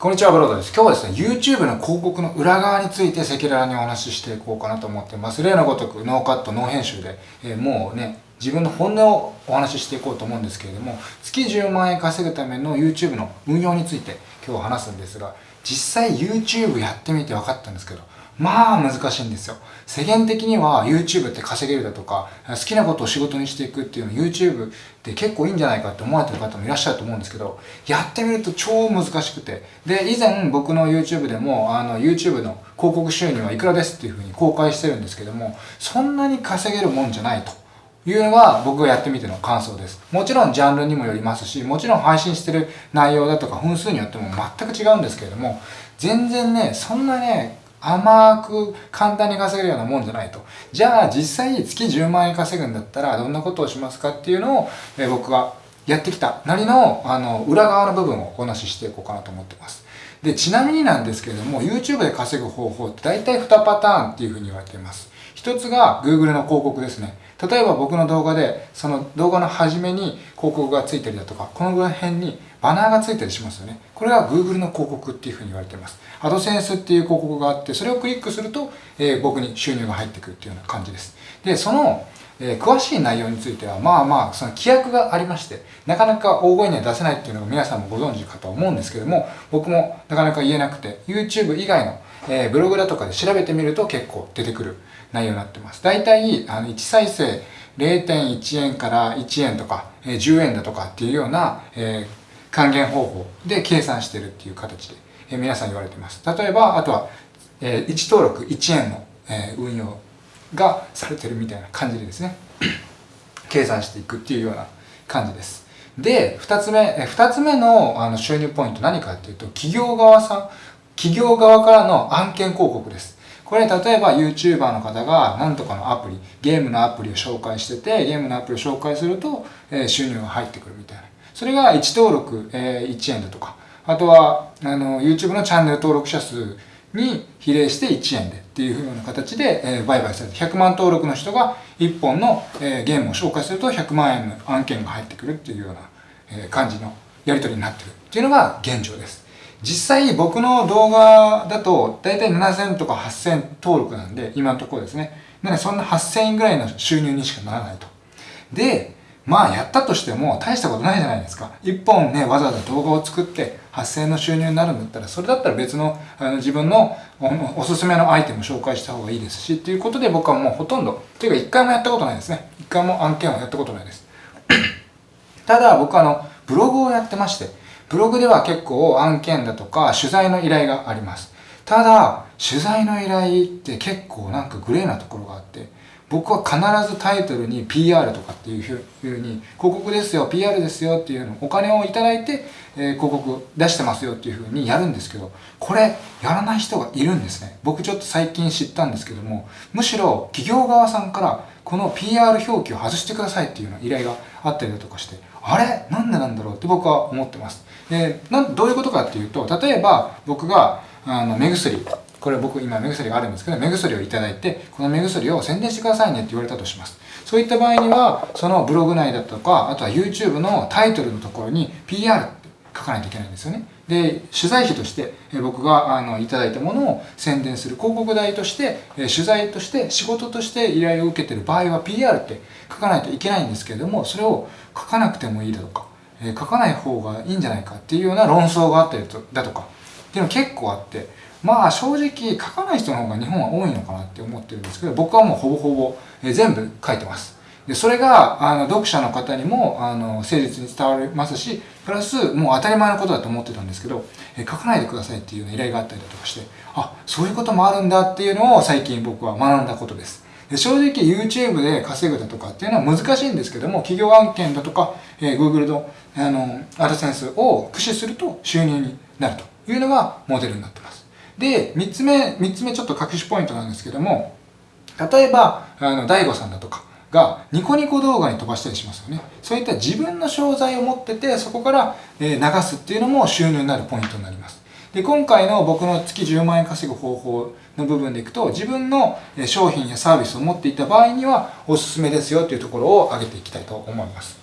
こんにちは、ブロードです。今日はですね、YouTube の広告の裏側について赤裸々にお話ししていこうかなと思ってます。例のごとく、ノーカット、ノー編集で、えー、もうね、自分の本音をお話ししていこうと思うんですけれども、月10万円稼ぐための YouTube の運用について今日話すんですが、実際 YouTube やってみて分かったんですけど、まあ難しいんですよ。世間的には YouTube って稼げるだとか、好きなことを仕事にしていくっていうの YouTube って結構いいんじゃないかって思われてる方もいらっしゃると思うんですけど、やってみると超難しくて。で、以前僕の YouTube でも、あの YouTube の広告収入はいくらですっていうふうに公開してるんですけども、そんなに稼げるもんじゃないと。いうのが僕がやってみての感想です。もちろんジャンルにもよりますし、もちろん配信してる内容だとか分数によっても全く違うんですけれども、全然ね、そんなね、甘く簡単に稼げるようなもんじゃないと。じゃあ実際月10万円稼ぐんだったらどんなことをしますかっていうのを、え僕はやってきたなりのあの裏側の部分をお話ししていこうかなと思ってます。で、ちなみになんですけれども YouTube で稼ぐ方法って大体2パターンっていうふうに言われています。一つが Google の広告ですね。例えば僕の動画でその動画の初めに広告がついたりだとかこの辺にバナーがついたりしますよね。これが Google の広告っていうふうに言われています。AdSense っていう広告があってそれをクリックすると、えー、僕に収入が入ってくるっていうような感じです。でそのえー、詳しい内容については、まあまあ、その規約がありまして、なかなか大声には出せないっていうのが皆さんもご存知かと思うんですけども、僕もなかなか言えなくて、YouTube 以外の、えー、ブログだとかで調べてみると結構出てくる内容になってます。大体、あの、1再生0.1円から1円とか、えー、10円だとかっていうような、えー、還元方法で計算してるっていう形で、えー、皆さん言われてます。例えば、あとは、えー、1登録1円の、えー、運用がされてるみたいな感じでですね 計算していくっていうような感じですで2つ目2つ目のあの収入ポイント何かっていうと企業側さん企業側からの案件広告ですこれ例えば YouTuber の方が何とかのアプリゲームのアプリを紹介しててゲームのアプリを紹介すると、え、収入が入ってくるみたいな。それが1登録、えー、1円だとか。あとはあの YouTube のチャンネル登録者数に比例して1円でっていうような形で、え、売買されて100万登録の人が1本の、え、ゲームを紹介すると100万円の案件が入ってくるっていうような、え、感じのやり取りになってる。っていうのが現状です。実際僕の動画だと大体7000とか8000登録なんで今のところですね。なのでそんな8000円ぐらいの収入にしかならないと。で、まあやったとしても大したことないじゃないですか。一本ね、わざわざ動画を作って8000円の収入になるんだったら、それだったら別のあの自分のおすすめのアイテムを紹介した方がいいですし、っていうことで僕はもうほとんど、というか一回もやったことないですね。一回も案件をやったことないです。ただ僕はあの、ブログをやってまして、ブログでは結構案件だとか取材の依頼があります。ただ、取材の依頼って結構なんかグレーなところがあって、僕は必ずタイトルに PR とかっていうふうに広告ですよ PR ですよっていうのお金をいただいて、えー、広告出してますよっていうふうにやるんですけどこれやらない人がいるんですね。僕ちょっと最近知ったんですけどもむしろ企業側さんからこの PR 表記を外してくださいっていうような依頼があったりだとかしてあれ？なんでなんだろうって僕は思ってます。でなんどういうことかっていうと例えば僕があの目薬これ僕今目薬があるんですけど目薬をいただいてこの目薬を宣伝してくださいねって言われたとします。そういった場合にはそのブログ内だとかあとは YouTube のタイトルのところに PR って書かないといけないんですよね。で取材費として僕があのいただいたものを宣伝する広告代として取材として仕事として依頼を受けてる場合は PR って書かないといけないんですけれどもそれを書かなくてもいいだとか書かない方がいいんじゃないかっていうような論争があったりだとかっていうの結構あってまあ正直書かない人の方が日本は多いのかなって思ってるんですけど僕はもうほぼほぼ全部書いてます。でそれがあの読者の方にもあの誠実に伝わりますしプラスもう当たり前のことだと思ってたんですけどえ書かないでくださいっていう、依頼があったりだとかしてあそういうこともあるんだっていうのを最近僕は学んだことです。で正直 YouTube で稼ぐだとかっていうのは難しいんですけども企業案件だとか、えー、Google のあのアドセンスを駆使すると収入になるというのがモデルになってますで、3つ目、3つ目ちょっと隠しポイントなんですけども、例えば、あの、大悟さんだとかがニコニコ動画に飛ばしたりしますよね。そういった自分の商材を持ってて、そこから、流すっていうのも収入になるポイントになります。で、今回の僕の月10万円稼ぐ方法の部分でいくと、自分の商品やサービスを持っていた場合にはおすすめですよというところを挙げていきたいと思います。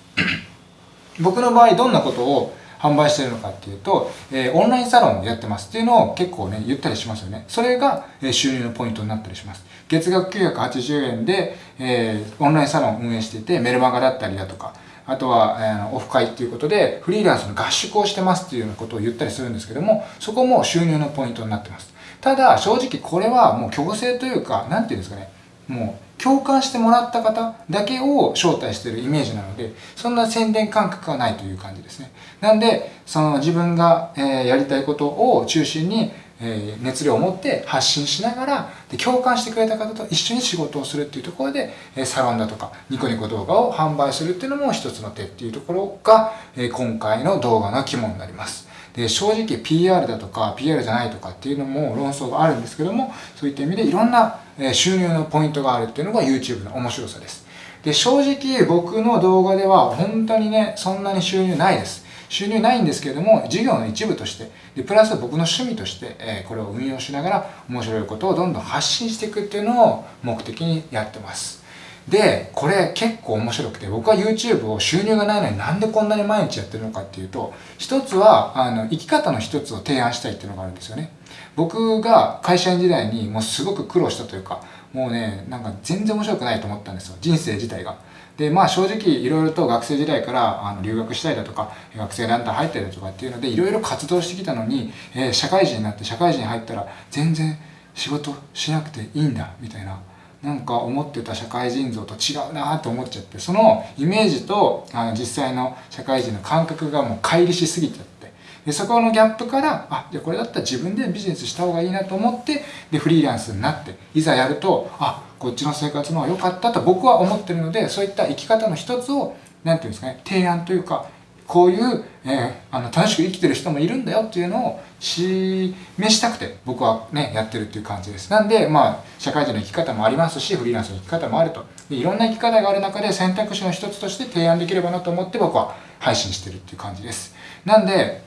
僕の場合どんなことを販売してるのかっていうと、えー、オンラインサロンをやってますっていうのを結構ね、言ったりしますよね。それが、えー、収入のポイントになったりします。月額980円で、えー、オンラインサロン運営していて、メルマガだったりだとか、あとは、えー、オフ会っていうことで、フリーランスの合宿をしてますっていうようなことを言ったりするんですけども、そこも収入のポイントになってます。ただ、正直これはもう強制というか、なんていうんですかね、もう共感してもらった方だけを招待してるイメージなので、そんな宣伝感覚はないという感じですね。なんで、その自分が、え、やりたいことを中心に、え、熱量を持って発信しながらで共感してくれた方と一緒に仕事をするっていうところで、え、サロンだとかニコニコ動画を販売するっていうのも一つの手っていうところが、え、今回の動画の肝になります。で正直 PR だとか PR じゃないとかっていうのも論争があるんですけどもそういった意味でいろんな収入のポイントがあるっていうのが YouTube の面白さです。で正直僕の動画では本当にねそんなに収入ないです。収入ないんですけれども事業の一部としてでプラス僕の趣味として、え、これを運用しながら面白いことをどんどん発信していくっていうのを目的にやってます。でこれ結構面白くて僕は YouTube を収入がないのになんでこんなに毎日やってるのかっていうと一つはあの生き方の一つを提案したいっていうのがあるんですよね。僕が会社員時代にもうすごく苦労したというかもうねなんか全然面白くないと思ったんですよ。人生自体が。でまあ正直いろいろと学生時代からあの留学したりだとか学生団体入ったりだとかっていうのでいろいろ活動してきたのに、えー、社会人になって社会人入ったら全然仕事しなくていいんだみたいななんか思ってた社会人像と違うなと思っちゃってそのイメージとあの実際の社会人の感覚がもう乖離しすぎちゃって。でそこのギャップからあじゃあこれだったら自分でビジネスした方がいいなと思ってでフリーランスになっていざやるとあこっちの生活の方が良かったと僕は思ってるのでそういった生き方の一つを何て言うんですかね提案というかこういう、えー、あの楽しく生きてる人もいるんだよっていうのを示したくて僕はねやってるっていう感じです。なんでまあ社会人の生き方もありますしフリーランスの生き方もあると。でいろんな生き方がある中で選択肢の一つとして提案できればなと思って僕は配信してるっていう感じです。なんで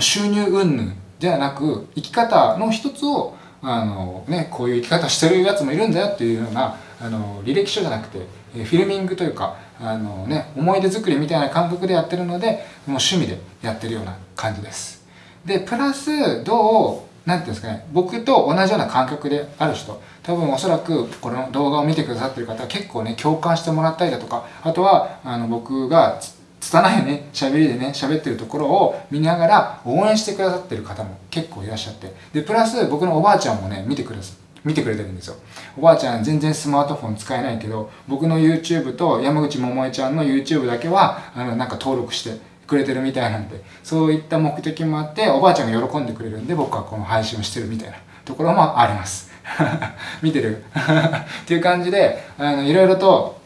収入云々ではなく生き方の一つをあの、ね、こういう生き方してるやつもいるんだよっていうようなあの履歴書じゃなくてフィルミングというかあの、ね、思い出作りみたいな感覚でやってるのでもう趣味でやってるような感じです。でプラスどう何ていうんですかね僕と同じような感覚である人多分おそらくこの動画を見てくださってる方は結構ね共感してもらったりだとかあとはあの僕が拙いね喋りでね喋ってるところを見ながら応援してくださってる方も結構いらっしゃって。でプラス僕のおばあちゃんもね見てくれ見てくれてるんですよ。おばあちゃん全然スマートフォン使えないけど僕の YouTube と山口百恵ちゃんの YouTube だけはあのなんか登録してくれてるみたいなんでそういった目的もあっておばあちゃんが喜んでくれるんで僕はこの配信をしてるみたいなところもあります。見てる？っていう感じであのいろいろと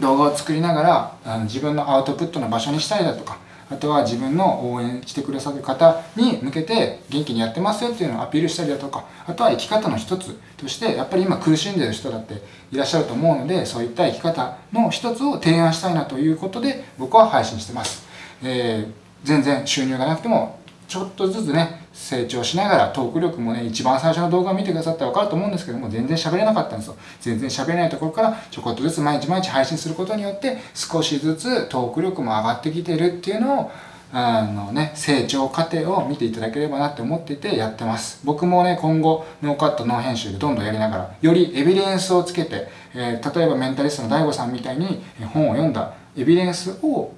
動画を作りながらあの自分のアウトプットの場所にしたりだとかあとは自分の応援してくださる方に向けて元気にやってますよっていうのをアピールしたりだとかあとは生き方の一つとしてやっぱり今苦しんでる人だっていらっしゃると思うのでそういった生き方の一つを提案したいなということで僕は配信してます、えー、全然収入がなくてもちょっとずつね成長しながらトーク力もね一番最初の動画を見てくださったら分かると思うんですけども全然喋れなかったんですよ全然喋れないところからちょこっとずつ毎日毎日配信することによって少しずつトーク力も上がってきてるっていうのをあのね、成長過程を見ていただければなって思っていてやってます。僕もね、今後、ノーカット、ノー編集でどんどんやりながら、よりエビデンスをつけて、えー、例えばメンタリストの DAIGO さんみたいに本を読んだエビデンスを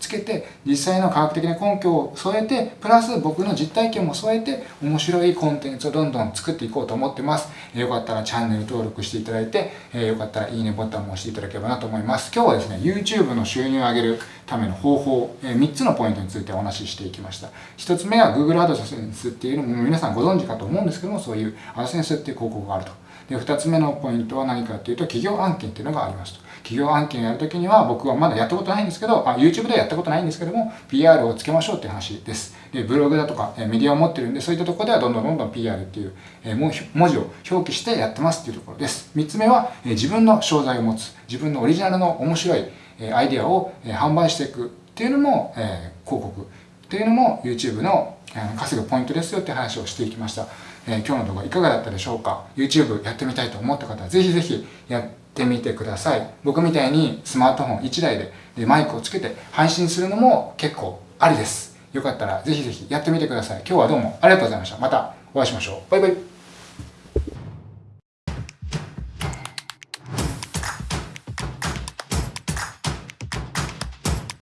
つけて実際の科学的な根拠を添えてプラス僕の実体験も添えて面白いコンテンツをどんどん作っていこうと思ってます、よかったらチャンネル登録していただいて、よかったらいいねボタンも押していただければなと思います。今日はですね YouTube の収入を上げるための方法、3つのポイントについてお話ししていきました。1つ目は Google AdSense っていうのも皆さんご存知かと思うんですけどもそういう AdSense っていう広告があると。で2つ目のポイントは何かっていうと企業案件っていうのがありますと。企業案件やるときには僕はまだやったことないんですけどあ YouTube ではやったことないんですけども PR をつけましょうっていう話です。でブログだとかえメディアを持ってるんでそういったところではどんどんどんどん PR っていうえ文字を表記してやってますっていうところです。3つ目はえ自分の商材を持つ自分のオリジナルの面白いえアイデアをえ販売していくっていうのもえ広告。っていうのも YouTube の稼ぐポイントですよって話をしていきました、えー、今日の動画いかがだったでしょうか？YouTube やってみたいと思った方はぜひぜひやってってみてください。僕みたいにスマートフォン1台ででマイクをつけて配信するのも結構ありです。よかったらぜひぜひやってみてください。今日はどうもありがとうございました。またお会いしましょう。バイバイ。